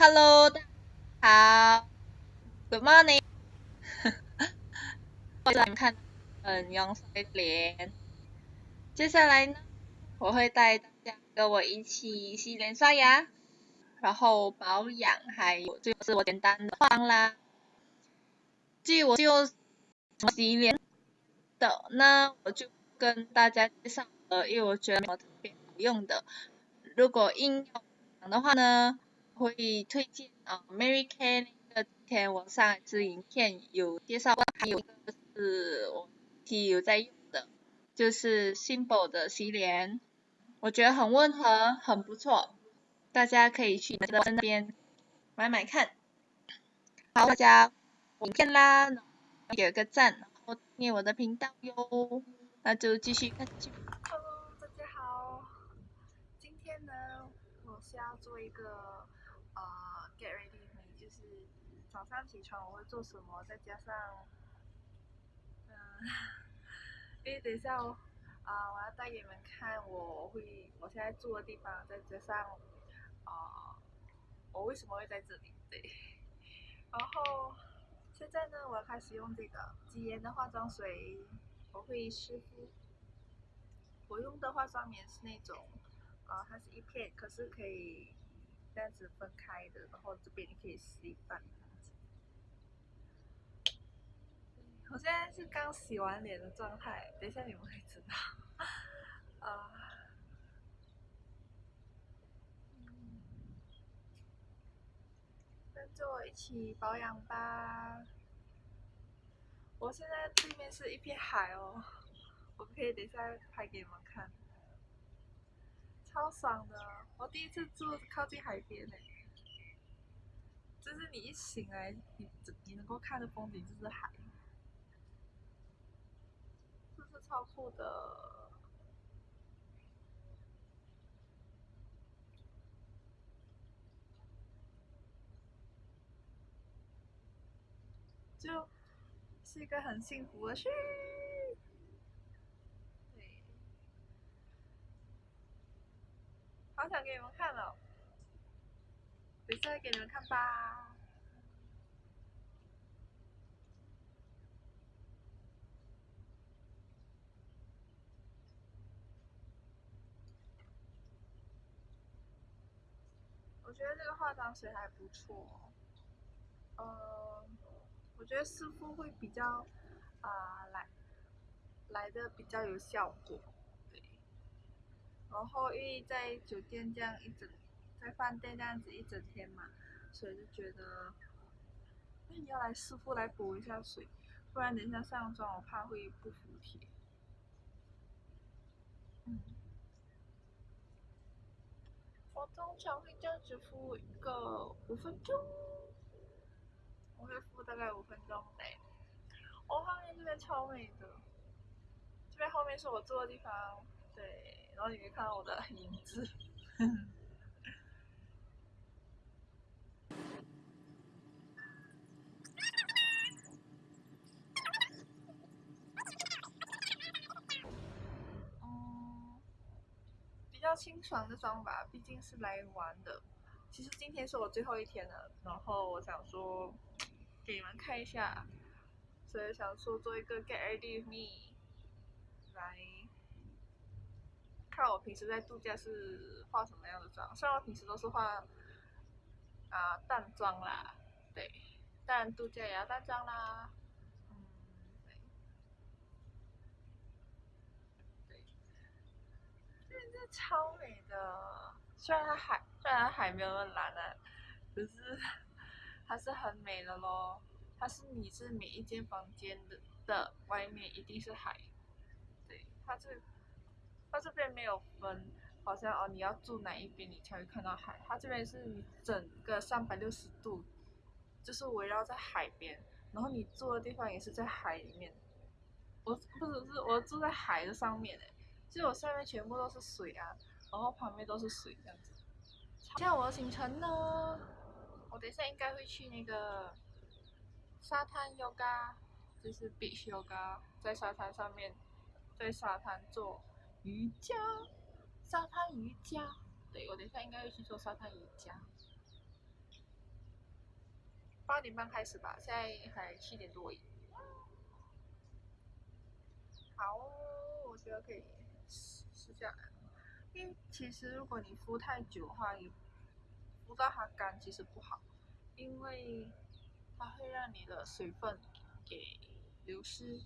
Hello，大家好，Good morning。欢迎看很阳水脸。接下来呢，我会带大家跟我一起洗脸刷牙，然后保养，还有就是我简单的化妆啦。至于我就怎么洗脸的，那我就跟大家介绍了，因为我觉得没有特别好用的。如果硬要讲的话呢？会推荐啊，Mary Kay 那个之前我上一支影片有介绍过，还有一个是我自己有在用的，就是 Simple 的洗脸，我觉得很温和，很不错，大家可以去那边买买看。好，大家影片啦，点个赞，然后订阅我的频道哟，那就继续看下去。Hello，大家好，今天呢，我是要做一个。呃，get ready me 就是早上起床我会做什么，再加上，嗯，因为等一下啊，我要带你们看我会我现在住的地方，再加上啊，我为什么会在这里？对，然后现在呢，我要开始用这个极颜的化妆水，我会湿敷。我用的化妆棉是那种，呃，它是一片，可是可以。这样子分开的，然后这边你可以吸一半。我现在是刚洗完脸的状态，等一下你们会知道。啊，跟着我一起保养吧。我现在对面是一片海哦，我可以等一下拍给你们看。超爽的！我第一次住靠近海边呢，就是你一醒来，你你能够看的风景就是海，是超酷的？就是一个很幸福的事。好想给你们看哦，等下给你们看吧。我觉得这个化妆水还不错，呃，我觉得湿敷会比较啊来来的比较有效果。对然后因为在酒店这样一整，在饭店这样子一整天嘛，所以就觉得，那你要来师傅来补一下水，不然等一下上妆我怕会不服帖。嗯，我通常会这样子敷一个五分钟，我会敷大概五分钟内。我后面这边超美的，这边后面是我坐的地方，对。然后你可以看到我的影子，清爽的妆吧，毕竟是来玩的。其实今天是我最后一天了，然后我想说给你们看一下，所以想说做一个 get ready with me 来。看我平时在度假是化什么样的妆，虽然我平时都是化啊淡妆啦，对，但度假也要淡妆啦，嗯，对，对，这这超美的，虽然它海虽然海没有那么蓝啊，可是还是很美的咯。它是你是每一间房间的的外面一定是海，对，它是。它这边没有分，好像哦，你要住哪一边你才会看到海。它这边是你整个三百六十度，就是围绕在海边，然后你住的地方也是在海里面。我不只是我住在海的上面诶，就我上面全部都是水啊，然后旁边都是水这样子。像我的行程呢，我等一下应该会去那个沙滩 yoga，就是 beach yoga，在沙滩上面，在沙滩做。瑜伽，沙滩瑜伽，对我等一下应该会去做沙滩瑜伽。八点半开始吧，现在还七点多。好，我觉得可以试下来。因为其实如果你敷太久的话，也敷到它干其实不好，因为它会让你的水分给流失。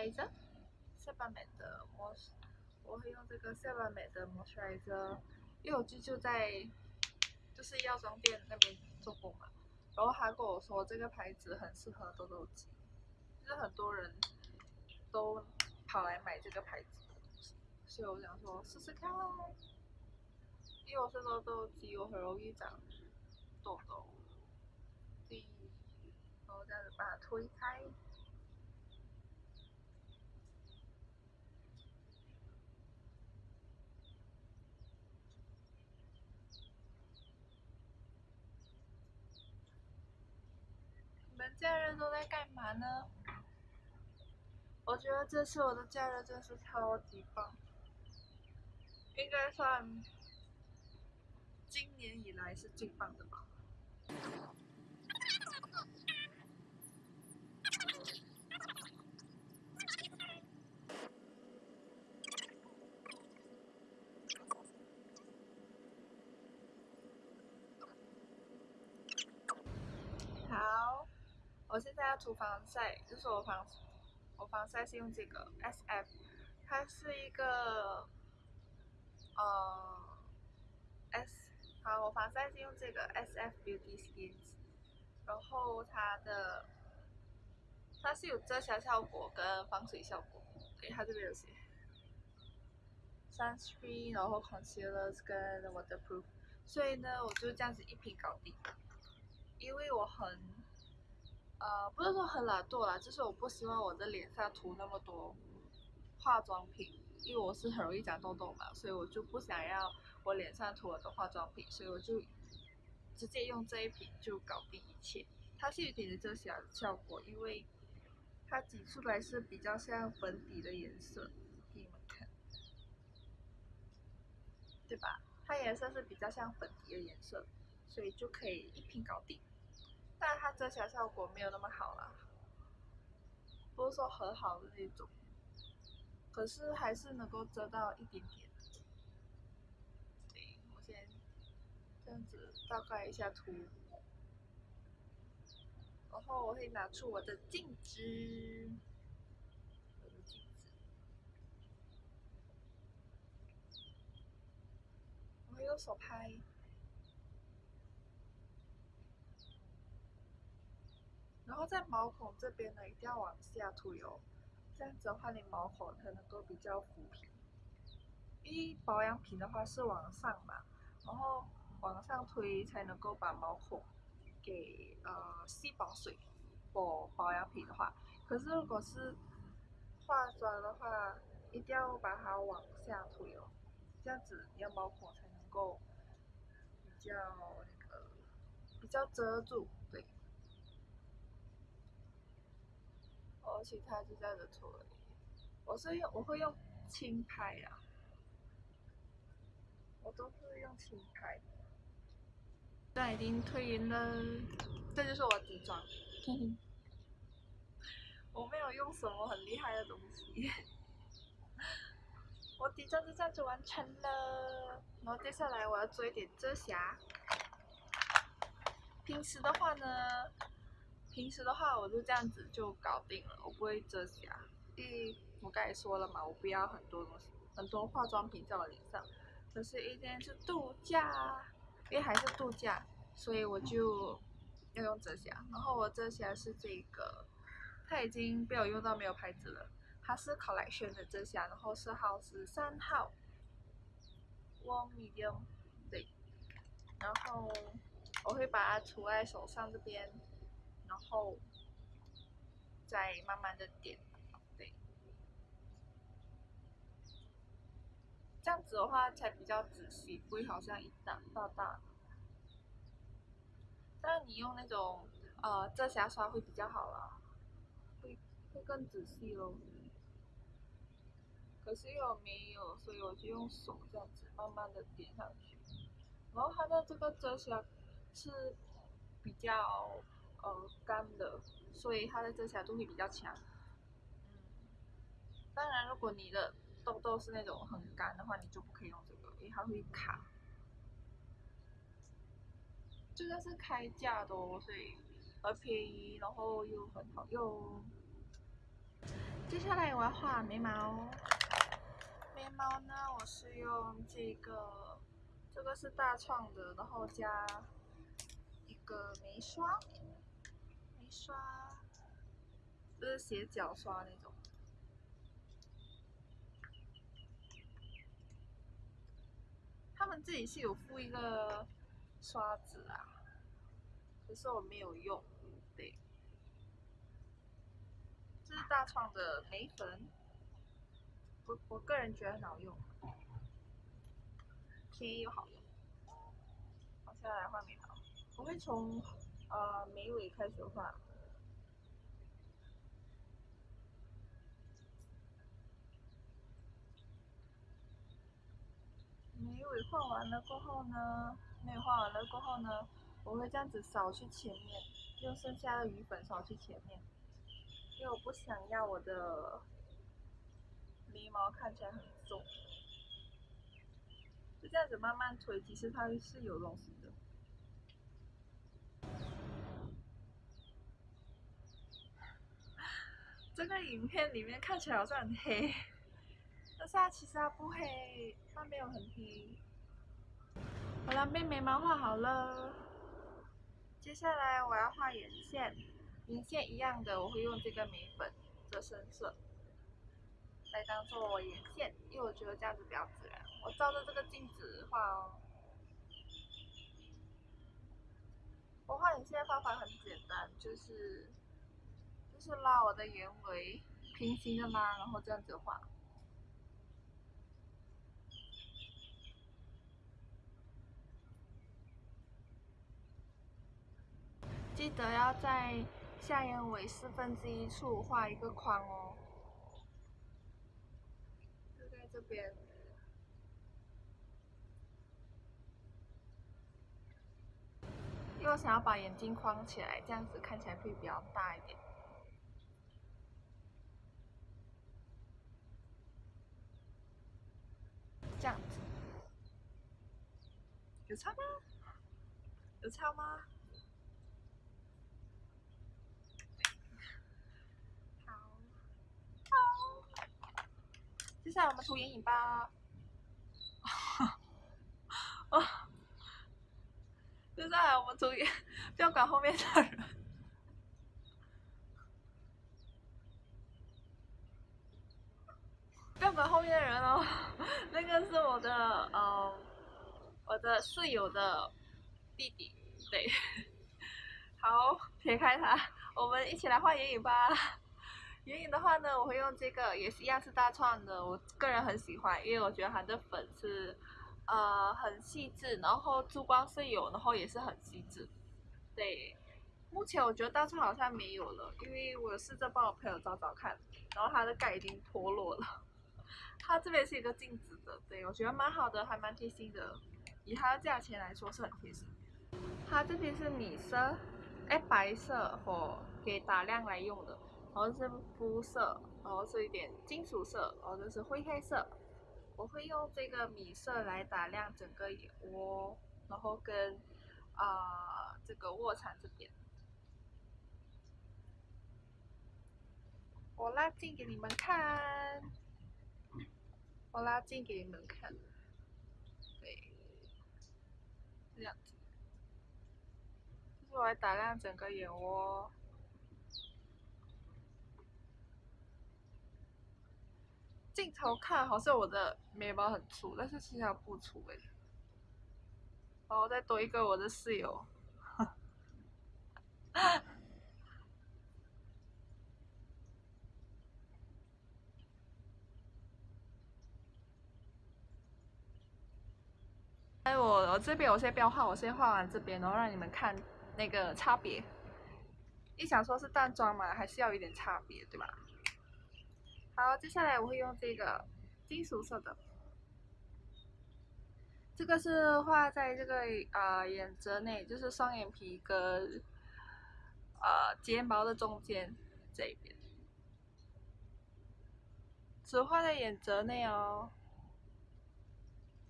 啊 moisturizer，s e b a m 的磨我会用这个 s e b a m 的 moisturizer，因为我舅舅在就是药妆店那边做工嘛，然后他跟我说这个牌子很适合痘痘肌，就是很多人都跑来买这个牌子，所以我想说试试看，因为我是痘痘肌，我很容易长痘痘。所以然后这样子把它推开。假日都在干嘛呢？我觉得这次我的假日真是超级棒，应该算今年以来是最棒的吧。我现在要涂防晒，就是我防我防晒是用这个 S F，它是一个呃 S，好，我防晒是用这个 S F Beauty Skins，然后它的它是有遮瑕效果跟防水效果，给，它这边有写 sunscreen，然后 concealer 跟 waterproof，所以呢，我就这样子一瓶搞定，因为我很。呃，不是说很懒惰啦，就是我不希望我的脸上涂那么多化妆品，因为我是很容易长痘痘嘛，所以我就不想要我脸上涂很多化妆品，所以我就直接用这一瓶就搞定一切。它是有点的遮瑕效果，因为它挤出来是比较像粉底的颜色，给你们看，对吧？它颜色是比较像粉底的颜色，所以就可以一瓶搞定。但它遮瑕效果没有那么好啦，不是说很好的那种，可是还是能够遮到一点点。对，我先这样子大概一下涂，然后我会拿出我的镜子，我的镜子，我会用手拍。然后在毛孔这边呢，一定要往下涂油，这样子的话，你毛孔才能够比较抚平。因为保养品的话是往上嘛，然后往上推才能够把毛孔给呃吸饱水。保保养品的话，可是如果是化妆的话，一定要把它往下涂油，这样子你的毛孔才能够比较那个比较遮住。其他就这样子涂而已。我是用我会用轻拍呀，我都是用轻拍。现在已经推匀了，这就是我底妆。我没有用什么很厉害的东西，我底妆就这样子完成了。然后接下来我要做一点遮瑕。平时的话呢？平时的话，我就这样子就搞定了，我不会遮瑕，因为我刚才说了嘛，我不要很多东西，很多化妆品在我脸上。可是一天是度假，因为还是度假，所以我就要用遮瑕。然后我遮瑕是这个，它已经被我用到没有牌子了，它是 Collection 的遮瑕，然后色号是三号，Warm Medium，对。然后我会把它涂在手上这边。然后再慢慢的点，对，这样子的话才比较仔细，不会好像一大大大。但你用那种呃遮瑕刷会比较好啦，会会更仔细咯。可是又没有，所以我就用手这样子慢慢的点上去。然后它的这个遮瑕是比较呃干的，所以它的遮瑕度会比较强。嗯，当然如果你的痘痘是那种很干的话，你就不可以用这个，因为它会卡。这个是开价的，哦所以很便宜，然后又很好用。接下来我要画眉毛。眉毛呢，我是用这个，这个是大创的，然后加一个眉刷，刷，就是斜角刷那种。他们自己是有附一个刷子啊，可是我没有用，对。这是大创的眉粉。我我个人觉得很好用，便宜又好用。好，现在来画眉毛，我会从呃眉尾开始画。眉尾画完了过后呢，眉尾画完了过后呢，我会这样子扫去前面，用剩下的余粉扫去前面，因为我不想要我的。眉毛看起来很重，就这样子慢慢推，其实它是有东西的。这个影片里面看起来好像很黑，但是它其实它不黑，它没有很黑。好了，被眉毛画好了，接下来我要画眼线，眼线一样的，我会用这个眉粉的深色。来当做我眼线，因为我觉得这样子比较自然。我照着这个镜子画哦。我画眼线的方法很简单，就是是拉我的眼尾，平行的拉，然后这样子画。记得要在下眼尾四分之一处画一个框哦。就在这边，因为我想要把眼睛框起来，这样子看起来会比较大一点。这样子，有差吗？有差吗？好，好接下来我们涂眼影吧。啊！接下来我们涂眼，不要管后面的人。不要管后面的人哦，那个是我的，嗯，我的室友的弟弟，对。好，撇开他，我们一起来画眼影吧。眼影的话呢，我会用这个，也是一样是大创的，我个人很喜欢，因为我觉得它的粉是，呃，很细致，然后珠光是有，然后也是很细致。对，目前我觉得大创好像没有了，因为我试着帮我朋友找找看，然后它的盖已经脱落了。它这边是一个镜子的，对我觉得蛮好的，还蛮贴心的，以它的价钱来说是很贴心。它这边是米色，哎，白色和给打亮来用的。然后是肤色，然后是一点金属色，然后就是灰黑色。我会用这个米色来打亮整个眼窝，然后跟啊这个卧蚕这边。我拉近给你们看，我拉近给你们看，对，这样子，就是我来打亮整个眼窝。镜头看好像我的眉毛很粗，但是其实不粗哎。然后再多一个我的室友。哎，我我这边我先不要画，我先画完这边，然后让你们看那个差别。你想说是淡妆嘛，还是要有点差别，对吧？好，接下来我会用这个金属色的，这个是画在这个啊眼褶内，就是双眼皮跟呃睫毛的中间这边，只画在眼褶内哦。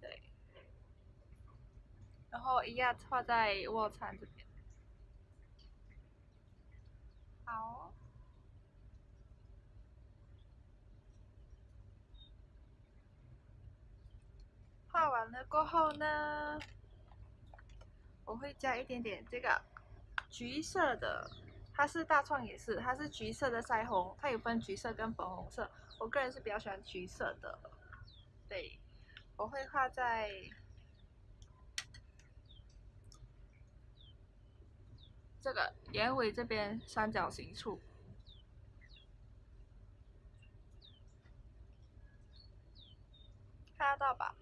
对，然后一样画在卧蚕这边。好。画完了过后呢，我会加一点点这个橘色的，它是大创也是，它是橘色的腮红，它有分橘色跟粉红色，我个人是比较喜欢橘色的。对，我会画在这个眼尾这边三角形处，看得到吧？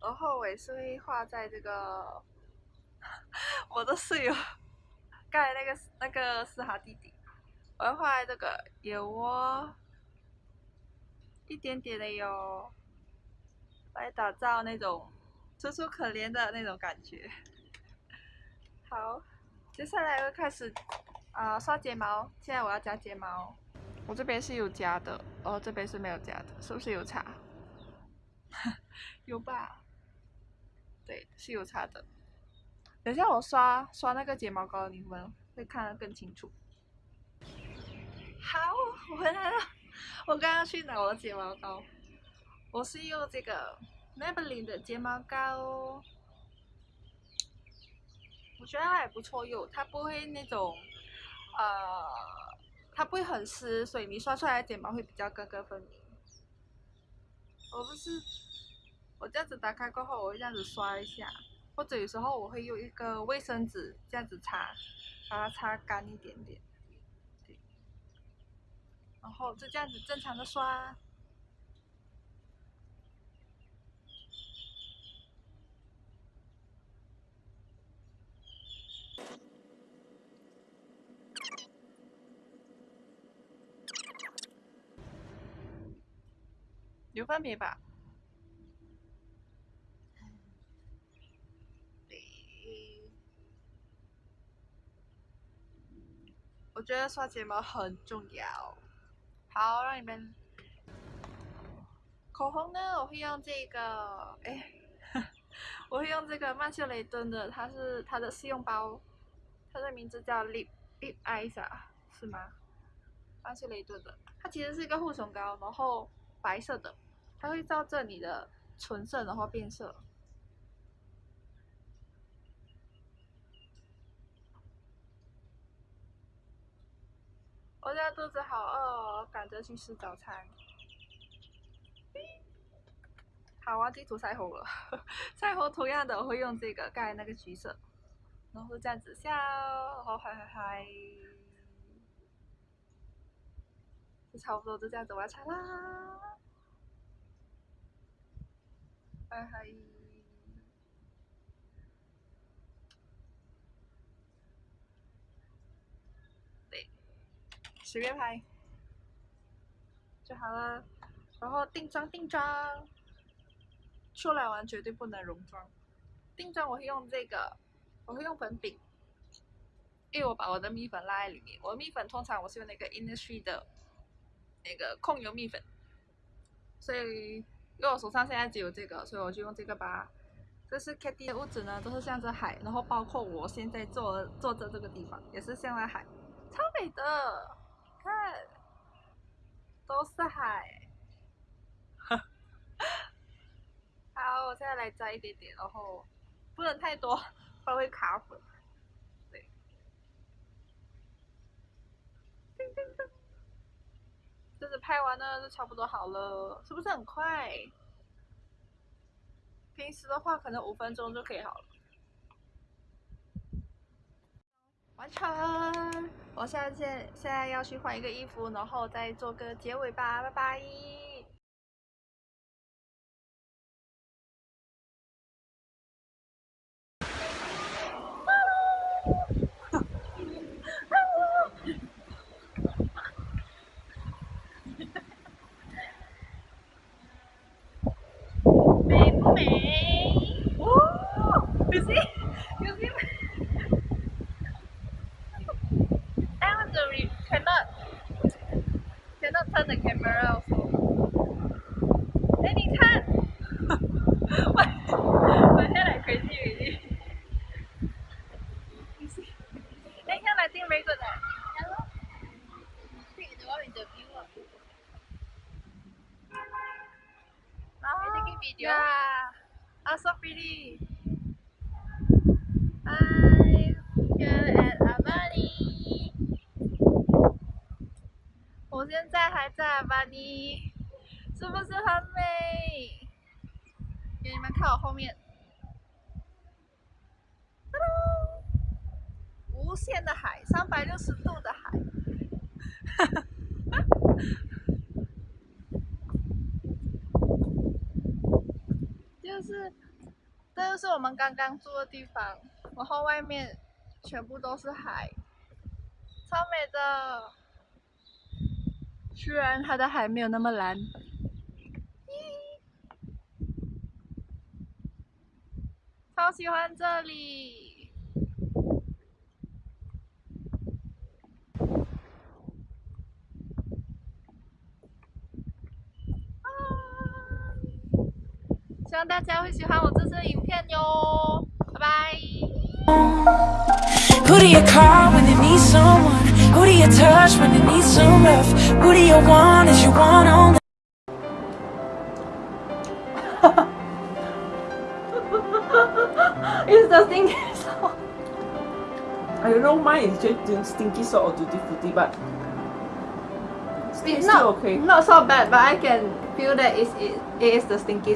然后尾是会画在这个 我的室友刚才那个那个是他弟弟，我要画在这个眼窝一点点的哟，来打造那种楚楚可怜的那种感觉。好，接下来会开始啊刷睫毛，现在我要夹睫毛，我这边是有夹的，哦这边是没有夹的，是不是有差？有吧？对，是有差的。等下我刷刷那个睫毛膏，你们会看得更清楚。好，我回来了。我刚刚去拿我的睫毛膏，我是用这个 Maybelline 的睫毛膏，我觉得它还不错用，它不会那种，呃，它不会很湿，所以你刷出来的睫毛会比较根根分明。我不是。我这样子打开过后，我会这样子刷一下，或者有时候我会用一个卫生纸这样子擦，把它擦干一点点，对，然后就这样子正常的刷，有分别吧？我觉得刷睫毛很重要。好，让你们。口红呢？我会用这个，哎，我会用这个曼秀雷敦的，它是它的试用包，它的名字叫 Lip Lip Eyes 啊，是吗？曼秀雷敦的，它其实是一个护唇膏，然后白色的，它会照着你的唇色然后变色。我现在肚子好饿哦，赶着去吃早餐。好，忘记涂腮红了。腮红同样的，我会用这个盖那个橘色，然后这样子笑，然后嗨嗨嗨，就差不多就这样子完成啦。嗨嗨。随便拍就好了，然后定妆定妆，出来玩绝对不能溶妆。定妆我会用这个，我会用粉饼，因为我把我的蜜粉拉在里面。我的蜜粉通常我是用那个 Innisfree 的那个控油蜜粉，所以因为我手上现在只有这个，所以我就用这个吧。这是 Katy 的屋子呢，都是向着海，然后包括我现在坐坐着这个地方也是向着海，超美的。看，都是海。好，我现在来摘一点点，然后不能太多，不然会卡粉。拍完了就差不多好了，是不是很快？平时的话可能五分钟就可以好了。完成。我现在现现在要去换一个衣服，然后再做个结尾吧，拜拜。美不美？哦，可是可是。I want to re cannot cannot turn the camera also. 哎，你看，我我现在 crazy already. You see? 哎，看 I think very good 啊。Hello. Take the one with the view 啊。Oh, yeah. Oh, so pretty. Hi, here at Avani. 我现在还在阿巴尼，是不是很美？给你们看我后面，哒哒无限的海，三百六十度的海，哈哈。就是，这就是我们刚刚住的地方，然后外面全部都是海，超美的。虽然它的海没有那么蓝，超喜欢这里。啊。希望大家会喜欢我这次的影片哟，拜拜。Who do you call when you need someone? Who do you touch when you need some love? Who do you want? Is you want only? It's the stinky salt. I don't know mine is just doing stinky salt or tutti frutti, but It's still not okay. not so bad, but I can feel that it's, it, it is the stinky